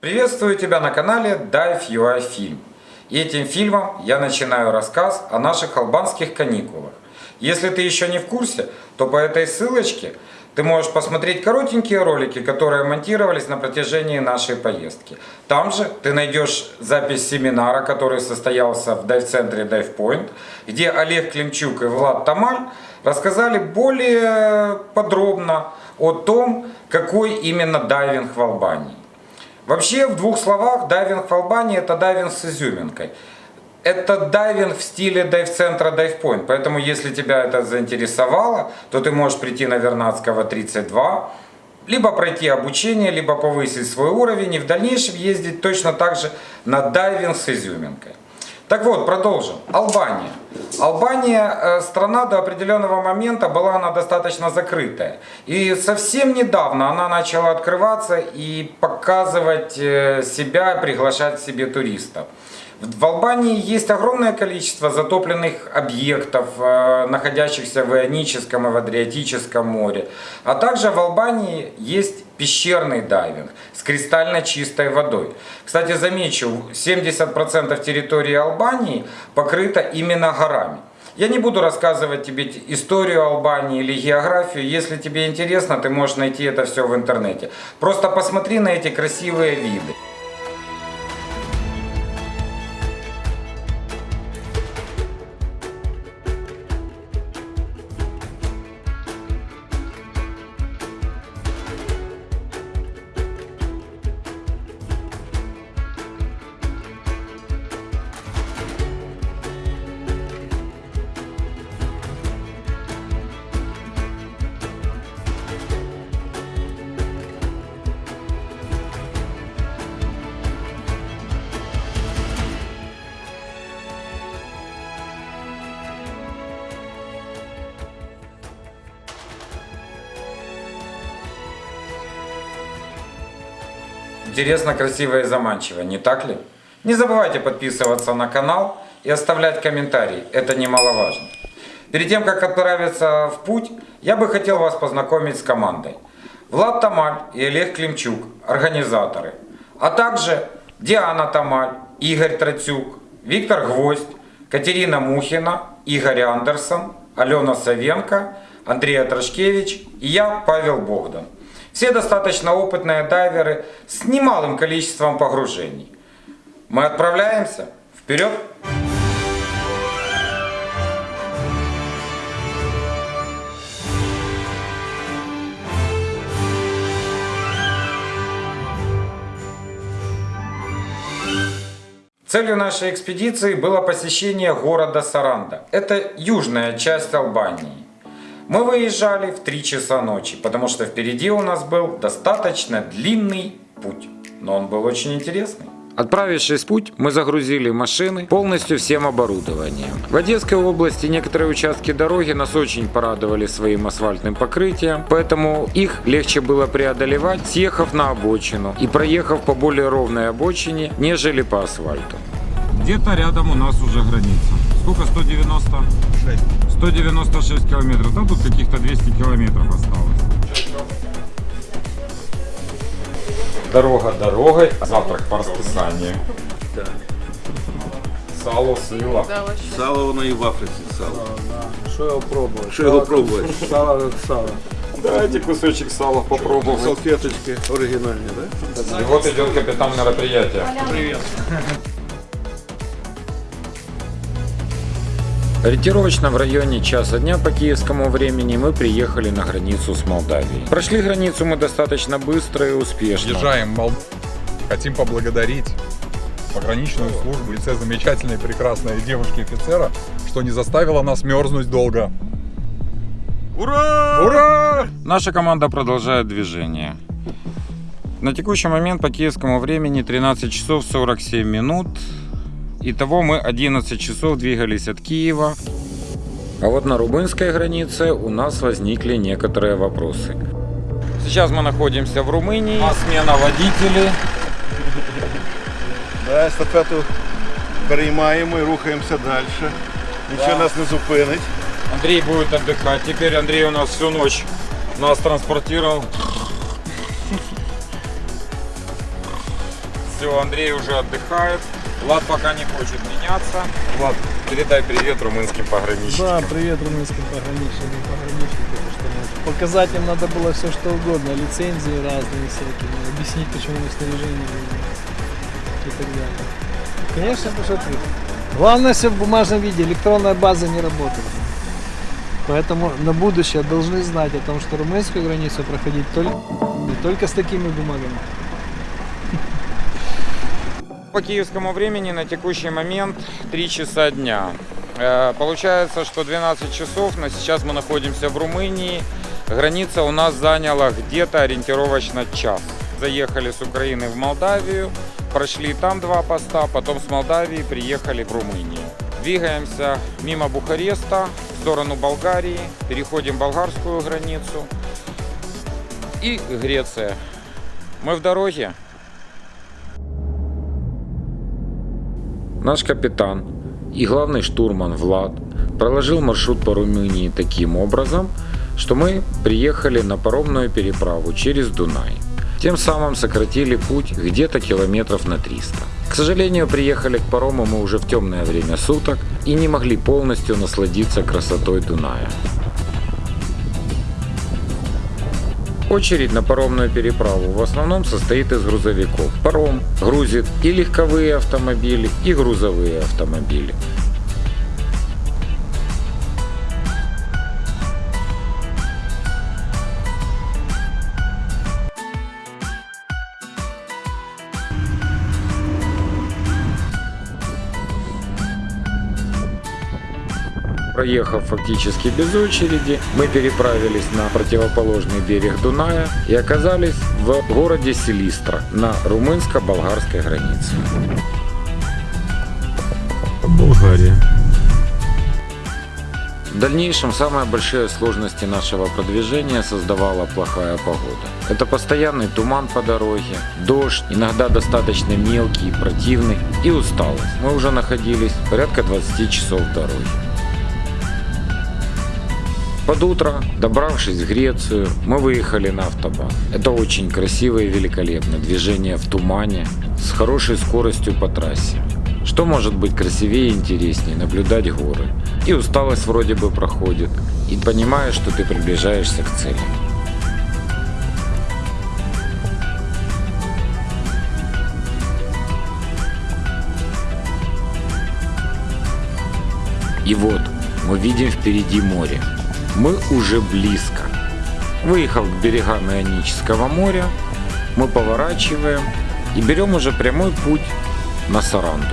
Приветствую тебя на канале Dive UI Film. И этим фильмом я начинаю рассказ о наших албанских каникулах. Если ты еще не в курсе, то по этой ссылочке ты можешь посмотреть коротенькие ролики, которые монтировались на протяжении нашей поездки. Там же ты найдешь запись семинара, который состоялся в дайв-центре Dive Point, где Олег Климчук и Влад Тамаль рассказали более подробно о том, какой именно дайвинг в Албании. Вообще, в двух словах, дайвинг в Албании это дайвинг с изюминкой. Это дайвинг в стиле дайв-центра Point, поэтому если тебя это заинтересовало, то ты можешь прийти на Вернадского 32, либо пройти обучение, либо повысить свой уровень и в дальнейшем ездить точно так же на дайвинг с изюминкой. Так вот, продолжим. Албания. Албания, э, страна до определенного момента была она достаточно закрытая. И совсем недавно она начала открываться и показывать э, себя, приглашать себе туристов. В Албании есть огромное количество затопленных объектов, э, находящихся в Ионическом и в Адриатическом море. А также в Албании есть пещерный дайвинг с кристально чистой водой. Кстати, замечу, 70% территории Албании покрыта именно горами. Я не буду рассказывать тебе историю Албании или географию. Если тебе интересно, ты можешь найти это все в интернете. Просто посмотри на эти красивые виды. Интересно, красиво и заманчиво, не так ли? Не забывайте подписываться на канал и оставлять комментарии, это немаловажно. Перед тем, как отправиться в путь, я бы хотел вас познакомить с командой. Влад Тамаль и Олег Климчук, организаторы. А также Диана Тамаль, Игорь Трацюк, Виктор Гвоздь, Катерина Мухина, Игорь Андерсон, Алена Савенко, Андрей Трошкевич и я, Павел Богдан. Все достаточно опытные дайверы с немалым количеством погружений. Мы отправляемся. Вперед! Целью нашей экспедиции было посещение города Саранда. Это южная часть Албании. Мы выезжали в 3 часа ночи, потому что впереди у нас был достаточно длинный путь. Но он был очень интересный. Отправившись в путь, мы загрузили машины полностью всем оборудованием. В Одесской области некоторые участки дороги нас очень порадовали своим асфальтным покрытием, поэтому их легче было преодолевать, съехав на обочину и проехав по более ровной обочине, нежели по асфальту. Где-то рядом у нас уже граница Сколько? 196. 196 километров. Да, тут каких-то 200 километров осталось. Дорога дорогой. Завтрак по расписанию. Так. Сало, сила. Сало воно і в Африці сало. Що його пробувати? Що його пробувати? Сало як сало. Давайте кусочек сала попробовать. Салфеточки оригінальні, так? И вот идет капитан мероприятия. Ориентировочно в районе часа дня по киевскому времени мы приехали на границу с Молдавией. Прошли границу мы достаточно быстро и успешно. Въезжаем в Мол- Хотим поблагодарить пограничную службу в лице замечательной прекрасной девушки-офицера, что не заставила нас мерзнуть долго. Ура! Ура! Наша команда продолжает движение. На текущий момент по киевскому времени 13 часов 47 минут. Итого мы 11 часов двигались от Киева. А вот на румынской границе у нас возникли некоторые вопросы. Сейчас мы находимся в Румынии. А смена водителей. Да, естафету переймаємо і рухаємося далі. Нічого Да. нас не зупинить. Андрей будет отдыхать. Теперь Андрей у нас всю ночь нас транспортировал. Все, Андрей уже отдыхает. Влад пока не хочет меняться. Влад, передай привет румынским пограничникам. Да, привет румынским пограничникам, пограничникам, что ну, показать им надо было все что угодно, лицензии разные всякие, объяснить, почему мы снаряжение и так далее. Конечно, ты. Главное все в бумажном виде, электронная база не работает. Поэтому на будущее должны знать о том, что румынскую границу проходить только, не только с такими бумагами. По киевскому времени на текущий момент 3 часа дня. Э, Получается, что 12 часов, но сейчас мы находимся в Румынии. Граница у нас заняла где-то ориентировочно час. Заехали с Украины в Молдавию, прошли там два поста, потом с Молдавии приехали в Румынию. Двигаемся мимо Бухареста в сторону Болгарии, переходим болгарскую границу и Греция. Мы в дороге. Наш капитан и главный штурман Влад проложил маршрут по Румынии таким образом, что мы приехали на паромную переправу через Дунай. Тем самым сократили путь где-то километров на 300. К сожалению, приехали к парому мы уже в темное время суток и не могли полностью насладиться красотой Дуная. Очередь на паромную переправу в основном состоит из грузовиков. Паром грузит и легковые автомобили, и грузовые автомобили. Проехав фактически без очереди, мы переправились на противоположный берег Дуная и оказались в городе Селистра на румынско-болгарской границе. Болгария. В дальнейшем самые большие сложности нашего продвижения создавала плохая погода. Это постоянный туман по дороге, дождь, иногда достаточно мелкий и противный, и усталость. Мы уже находились порядка 20 часов в дороге. Под утро, добравшись в Грецию, мы выехали на автобан. Это очень красиво и великолепно. Движение в тумане, с хорошей скоростью по трассе. Что может быть красивее и интереснее наблюдать горы. И усталость вроде бы проходит. И понимаешь, что ты приближаешься к цели. И вот мы видим впереди море. Мы уже близко. Выехав к берегам Ионического моря, мы поворачиваем и берем уже прямой путь на Саранду.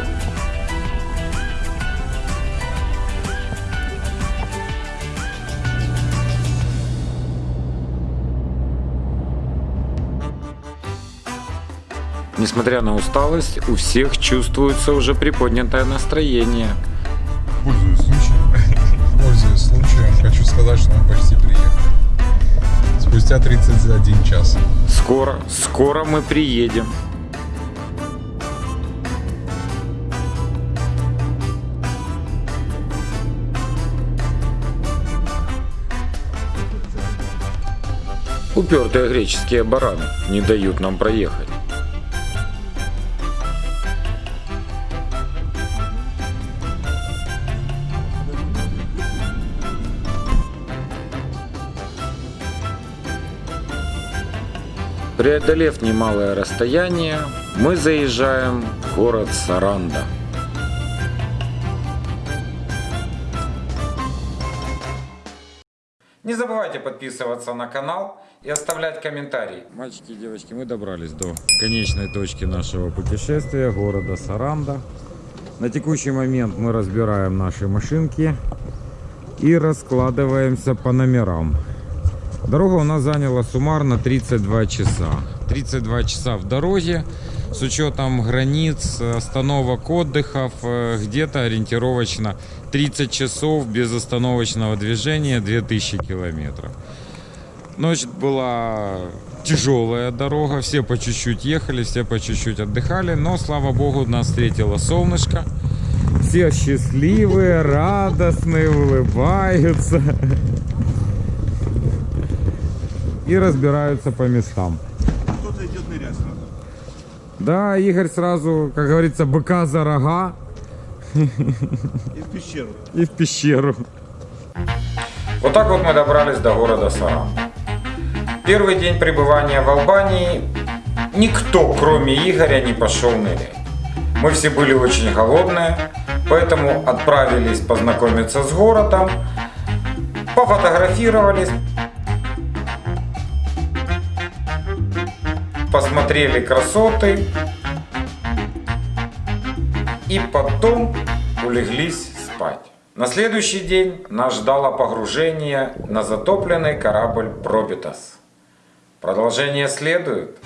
Несмотря на усталость, у всех чувствуется уже приподнятое настроение. Пользуясь сказать, что мы почти приехали. Спустя 31 час. Скоро, скоро мы приедем. Упертые греческие бараны не дают нам проехать. Преодолев немалое расстояние, мы заезжаем в город Саранда. Не забывайте подписываться на канал и оставлять комментарии. Мальчики и девочки, мы добрались до конечной точки нашего путешествия, города Саранда. На текущий момент мы разбираем наши машинки и раскладываемся по номерам. Дорога у нас заняла суммарно 32 часа. 32 часа в дороге с учетом границ, остановок, отдыхов, э, где-то ориентировочно 30 часов безостановочного движения, 2000 километров. Ночь была тяжелая дорога, все по чуть-чуть ехали, все по чуть-чуть отдыхали, но, слава богу, нас встретило солнышко. Все счастливые, радостные, улыбаются и разбираются по местам. Кто-то идет нырять надо. Да, Игорь сразу, как говорится, быка за рога И в пещеру. и в пещеру. Вот так вот мы добрались до города Саран. Первый день пребывания в Албании никто, кроме Игоря, не пошел нырять. Мы все были очень голодные, поэтому отправились познакомиться с городом, пофотографировались, посмотрели красоты и потом улеглись спать. На следующий день нас ждало погружение на затопленный корабль Пробитас. Продолжение следует.